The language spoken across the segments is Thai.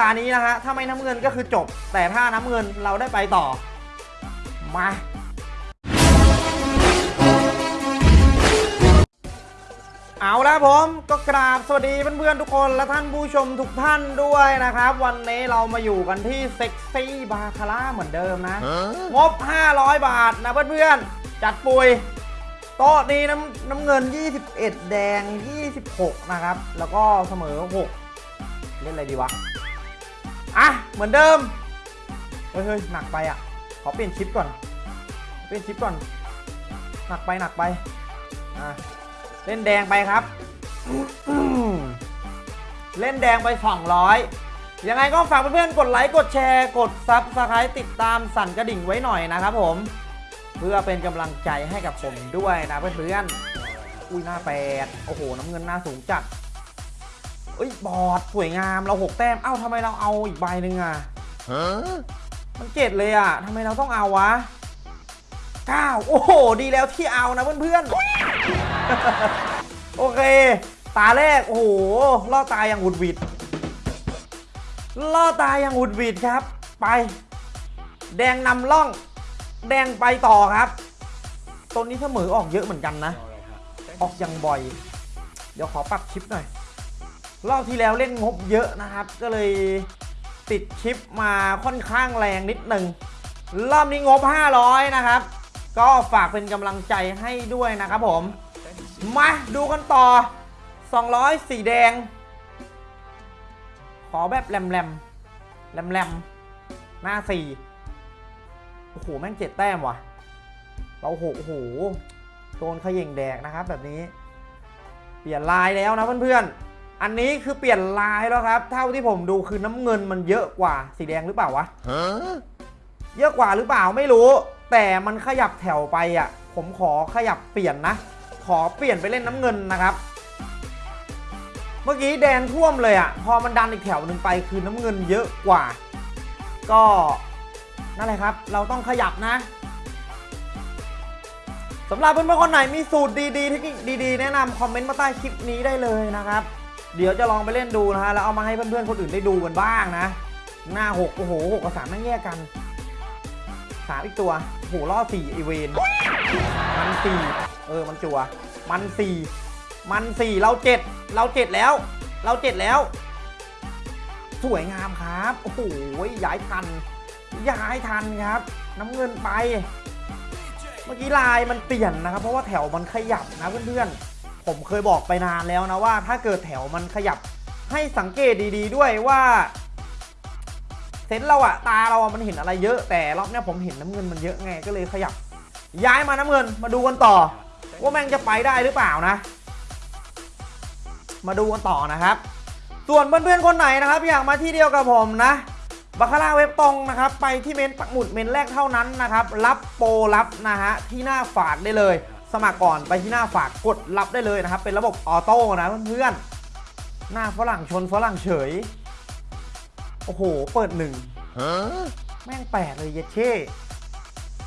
ตานี้นะฮะ ถ้าไม่น้ำเงินก็คือจบ แต่ถ้าน้ำเงินเราได้ไปต่อ มา เอาละผมก็กราบสวัสดีเพื่อนๆทุกคนและท่านผู้ชมทุกท่านด้วยนะครับ วันนี้เรามาอยู่กันที่เซ็กซี่บาคาร่าเหมือนเดิมนะ งบ 500 บาทนะเพื่อนๆ จัดปุยโต๊ะนี้น้ำน้ำเงิน 21 แดง 26 นะครับ แล้วก็เสมอ 6 เล่นอะไรดีวะ อะ เหมือนเดิมเฮ้ยเฮ้ยหนักไปอะ ขอเปลี่ยนชิปก่อน เปลี่ยนชิปก่อน หนักไปหนักไป อะ เล่นแดงไปครับ เล่นแดงไป 200 ยังไงก็ฝากเพื่อนๆ กดไลค์ กดแชร์ กด subscribe ติดตามสั่นกระดิ่งไว้หน่อยนะครับผม เพื่อเป็นกำลังใจให้กับผมด้วยนะเพื่อนๆ อุ้ยหน้าแปด โอ้โห น้ำเงินหน้าสูงจัด เอ้ยบอดสวยงามเราหกแต้ม เอ้าทำไมเราเอาอีกใบหนึ่งอะมันเจ็ดเลยอะทำไมเราต้องเอาวะเก้าโอ้โห ดีแล้วที่เอานะเพื่อนๆ โอเค ตาแรก โอ้โหล่อตายอย่างหวุดหวิดล่อตายอย่างหวุดหวิดครับ ไป แดงนำล่อง แดงไปต่อครับตัวนี้เสมอออกเยอะเหมือนกันนะ ออกยังบ่อย เดี๋ยวขอปรับชิปหน่อย รอบที่แล้วเล่นงบเยอะนะครับ ก็เลยติดชิปมาค่อนข้างแรงนิดหนึ่งรอบนี้งบ 500 นะครับ ก็ฝากเป็นกำลังใจให้ด้วยนะครับผม มาดูกันต่อ 200 สีแดง ขอแบบแรมแรมแรมแรมหน้า 4 โอ้โห แม่งเจ็ดแต้มว่ะเราโหโอ้โหโดนขย่งแดกนะครับแบบนี้ เปลี่ยนลายแล้วนะเพื่อนๆ อันนี้คือเปลี่ยนลายแล้วครับ เท่าที่ผมดูคือน้ำเงินมันเยอะกว่าสีแดงหรือเปล่าวะเยอะกว่าหรือเปล่าไม่รู้ แต่มันขยับแถวไปอะ ผมขอขยับเปลี่ยนนะ ขอเปลี่ยนไปเล่นน้ำเงินนะครับ เมื่อกี้แดงท่วมเลยอะ พอมันดันอีกแถวหนึ่งไปคือน้ำเงินเยอะกว่า ก็นั่นแหละครับ เราต้องขยับนะสำหรับเพื่อนๆคนไหนมีสูตรดีๆเทคนิคดีๆ แนะนำคอมเมนต์มาใต้คลิปนี้ได้เลยนะครับ เดี๋ยวจะลองไปเล่นดูนะฮะแล้วเอามาให้เพื่อนๆคนอื่นได้ดูกันบ้างนะ หน้าหกโอ้โหหกกับสามนั่งแยกกันสามอีกตัวโอ้โหล่อสี่ไอเวนมันสี่เออมันจัว มันสี่มันสี่เราเจ็ดเราเจ็ดแล้ว เราเจ็ดแล้ว สวยงามครับโอ้โหย้ายทัน ย้ายทันครับ น้ำเงินไป เมื่อกี้ลายมันเปลี่ยนนะครับ เพราะว่าแถวมันขยับนะเพื่อนๆ ผมเคยบอกไปนานแล้วนะว่า ถ้าเกิดแถวมันขยับให้สังเกตดี ๆ ด้วยว่าเซนเราอะตาเราอะมันเห็นอะไรเยอะแต่รอบนี้ผมเห็นน้ำเงินมันเยอะไงก็เลยขยับ ย้ายมาน้ำเงินมาดูกันต่อ ว่าแม่งจะไปได้หรือเปล่านะ มาดูกันต่อนะครับ ส่วนเพื่อนๆคนไหนนะครับ อยากมาที่เดียวกับผมนะบาคาร่าเว็บตรงนะครับ ไปที่เมนปักหมุดเมนแรกเท่านั้นนะครับ รับโปรรับนะฮะที่หน้าฝากได้เลย สมัครก่อนไปที่หน้าฝากกดรับได้เลยนะครับ เป็นระบบออโต้นะเพื่อนๆหน้าฝรั่งชนฝรั่งเฉย โอ้โห เปิดหนึ่งแม่งแปดเลยเยเช่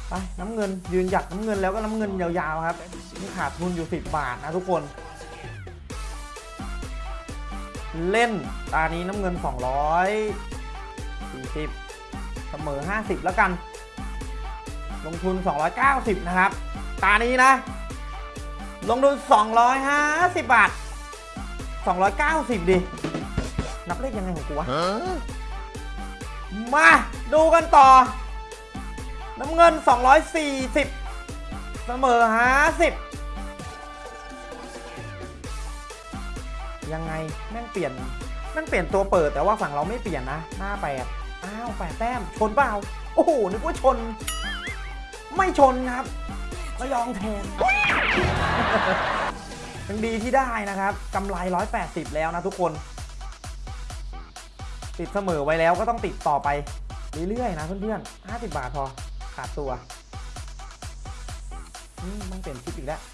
ไปน้ำเงินยืนหยัดน้ำเงินแล้วก็น้ำเงินยาวๆครับนี่ขาดทุนอยู่ 10 บาทนะทุกคน เล่นตานี้น้ำเงิน 240 เสมอ 50 แล้วกัน ลงทุน 290 นะครับ ตานี้นะ ลงทุน250 บาท 290 ดิ นับเลขยังไงของกูวะ มาดูกันต่อ น้ำเงิน 240 เสมอ 50 ยังไง แม่งเปลี่ยน แม่งเปลี่ยนตัวเปิดแต่ว่าฝั่งเราไม่เปลี่ยนนะ หน้าแปดอ้าวแปดแต้ม ชนเปล่า โอ้โห นึกว่าชน ไม่ชนครับระยองแทน ยังดีที่ได้นะครับกำไร 180 แล้วนะทุกคน ติดเสมอไว้แล้วก็ต้องติดต่อไปเรื่อยๆนะเพื่อนๆ 50 บาทพอขาดตัวอืมมันเปลี่ยนชิปอีกแล้วเ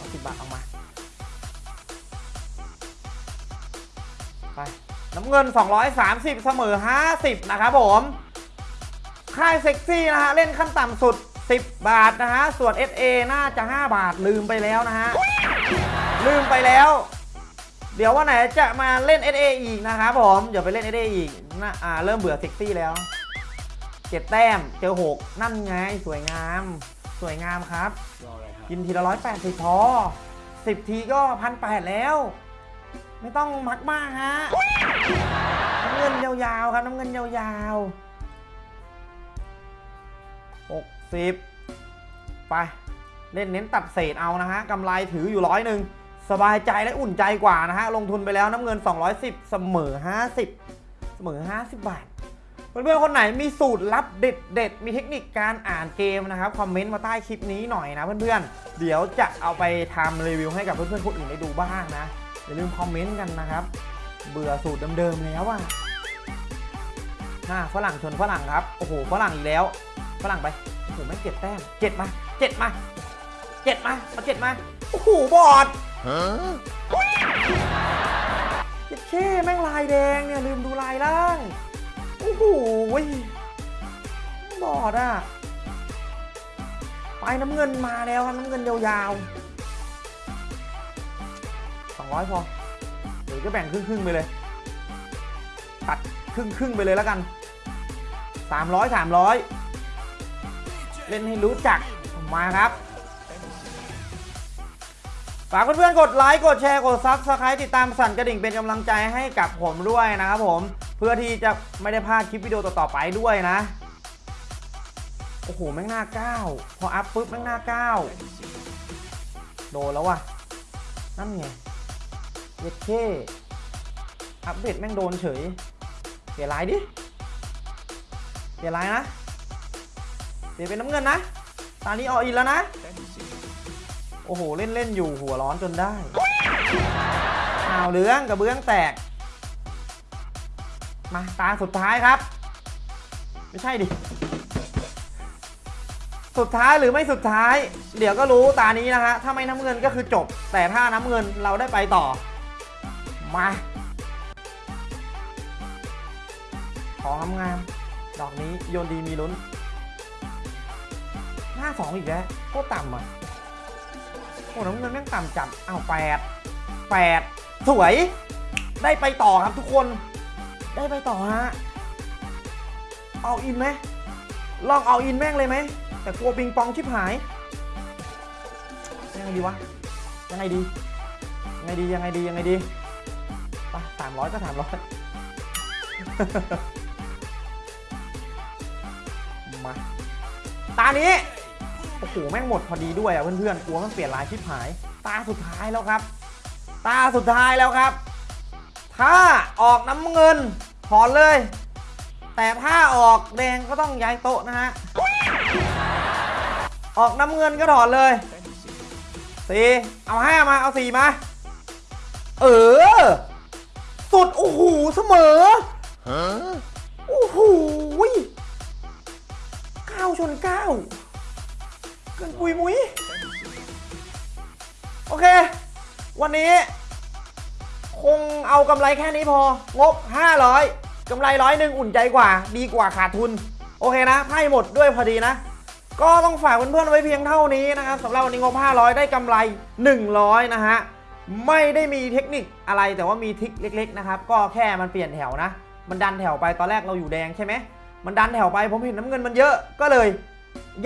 อาสิบบาทออกมา ไป น้ำเงิน 230 เสมอ 50 นะครับผม ค่ายเซ็กซี่นะฮะ เล่นขั้นต่ำสุด 10 บาทนะฮะ ส่วน SA น่าจะ 5 บาทลืมไปแล้วนะฮะ ลืมไปแล้ว เดี๋ยววันไหนจะมาเล่น SA อีกนะครับผมเดี๋ยวไปเล่น SA อีกนะอ่าเริ่มเบื่อเซ็กซี่แล้วเจ็ดแต้มเจอหกนั่นไงสวยงาม สวยงามครับรออะไรครับ กินทีละร้อยแปดสิบพอสิบทีก็พันแปดแล้ว ไม่ต้องมักมากฮะน้ำเงินยาวๆครับน้ำเงินยาวๆ หกสิบไป เล่นเน้นตัดเศษเอานะฮะกำไรถืออยู่ร้อยหนึ่งสบายใจและอุ่นใจกว่านะฮะ ลงทุนไปแล้วน้ำเงิน 210 เสมอ 50 เสมอ 50 บาท เพื่อนๆคนไหนมีสูตรลับเด็ดเด็ดมีเทคนิคการอ่านเกมนะครับ คอมเมนต์มาใต้คลิปนี้หน่อยนะเพื่อนๆ เดี๋ยวจะเอาไปทำรีวิวให้กับเพื่อนๆคนอื่นได้ดูบ้างนะ อย่าลืมคอมเมนต์กันนะครับ เบื่อสูตรเดิมๆแล้วอะน่าฝรั่งชนฝรั่งครับ โอ้โหฝรั่งอีกแล้ว ฝรั่งไปโอ้โหไม่งเจ็ดแต้มเจ็ดมาเจ็ดมาเจ็ดมาเอาเจ็ดมาโอ้โหบอดเจ็ดเช่แม่งลายแดงเนี่ยลืมดูลายล่างโอ้โหบอดอะไปน้ำเงินมาแล้วครับน้ำเงินยาวๆสองร้อยพอหรือก็แบ่งครึ่งๆไปเลย ตัดครึ่งๆไปเลยแล้วกันสามร้อยสามร้อย เล่นให้รู้จักมาครับฝากเพื่อนๆกดไลค์กดแชร์กด subscribe ติดตามสั่นกระดิ่งเป็นกำลังใจให้กับผมด้วยนะครับผมเพื่อที่จะไม่ได้พลาดคลิปวิดีโอต่อๆไปด้วยนะโอ้โหแม่งหน้าก้าพออัพปุ๊บแม่งหน้าก้าโดนแล้วว่ะนั่นไงเย็ดเท่อัปเดตแม่งโดนเฉยเปลี่ยลายดิเปลี่ยลายนะ เปลี่ยนเป็นน้ำเงินนะ ตอนนี้ออกอินแล้วนะ โอ้โห เล่นเล่นอยู่หัวร้อนจนได้อ้าวเหลืองกับเบื้องแตก มาตาสุดท้ายครับ ไม่ใช่ดิ สุดท้ายหรือไม่สุดท้าย เดี๋ยวก็รู้ตานี้นะฮะ ถ้าไม่น้ำเงินก็คือจบ แต่ถ้าน้ำเงินเราได้ไปต่อ มาของงามๆดอกนี้โยนดีมีลุ้น ห้าสองอีกแล้วโคตรต่ำอะโอ้น้ำเงินแม่งต่ำจัดอ้าวแปดแปดสวย ได้ไปต่อครับทุกคน ได้ไปต่อฮะเอาอินไหมลองเอาอินแม่งเลยไหม แต่กลัวปิงปองชิบหายยังไงดีวะ ยังไงดี ยังไงดี ยังไงดี ยังไงดีไปสามร้อยก็สามร้อยมา ตานี้ โอ้โหแม่งหมดพอดีด้วยอะเพื่อนๆกลัวมันเปลี่ยนลายชิบหาย ตาสุดท้ายแล้วครับ ตาสุดท้ายแล้วครับ ถ้าออกน้ำเงินถอนเลย แต่ถ้าออกแดงก็ต้องย้ายโต๊ะนะฮะ ออกน้ำเงินก็ถอนเลยสี่เอาห้ามา เอาสี่มา เออ สุด โอ้โห เสมอโอ้โหเก้าชนเก้า เกินปุยมุยโอเค วันนี้ คงเอากำไรแค่นี้พองบ 500กำไรร้อยหนึ่งอุ่นใจกว่า ดีกว่าขาดทุน โอเคนะไพ่หมดด้วยพอดีนะ ก็ต้องฝากเพื่อนๆไว้เพียงเท่านี้นะครับสำหรับวันนี้งบ 500 ได้กำไร 100 นะฮะไม่ได้มีเทคนิคอะไรแต่ว่ามีทริคเล็ก ๆ นะครับ ก็แค่มันเปลี่ยนแถวนะ มันดันแถวไปตอนแรกเราอยู่แดงใช่ไหมมันดันแถวไปผมเห็นน้ำเงินมันเยอะก็เลย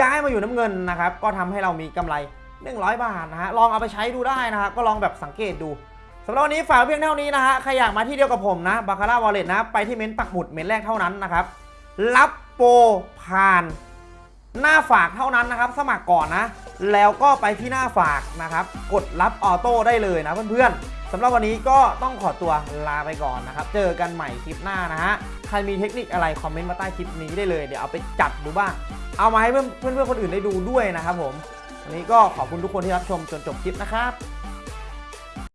ย้ายมาอยู่น้ำเงินนะครับ ก็ทำให้เรามีกำไร 100 บาทนะฮะ ลองเอาไปใช้ดูได้นะครับก็ลองแบบสังเกตดูสำหรับวันนี้ฝากเพียงเท่านี้นะฮะ ใครอยากมาที่เดียวกับผมนะบาคาร่าวอลเล็ตนะ ไปที่เม้นต์ปักหมุดเม้นต์แรกเท่านั้นนะครับ รับโปรผ่านหน้าฝากเท่านั้นนะครับ สมัครก่อนนะ แล้วก็ไปที่หน้าฝากนะครับ กดรับ auto ได้เลยนะเพื่อนๆสำหรับวันนี้ก็ต้องขอตัวลาไปก่อนนะครับ เจอกันใหม่คลิปหน้านะฮะ ใครมีเทคนิคอะไรคอมเมนต์มาใต้คลิปนี้ได้เลย เดี๋ยวเอาไปจัดดูบ้าง เอามาให้เพื่อนเพื่อนคนอื่นได้ดูด้วยนะครับผมวันนี้ก็ขอบคุณทุกคนที่รับชมจนจบคลิปนะครับ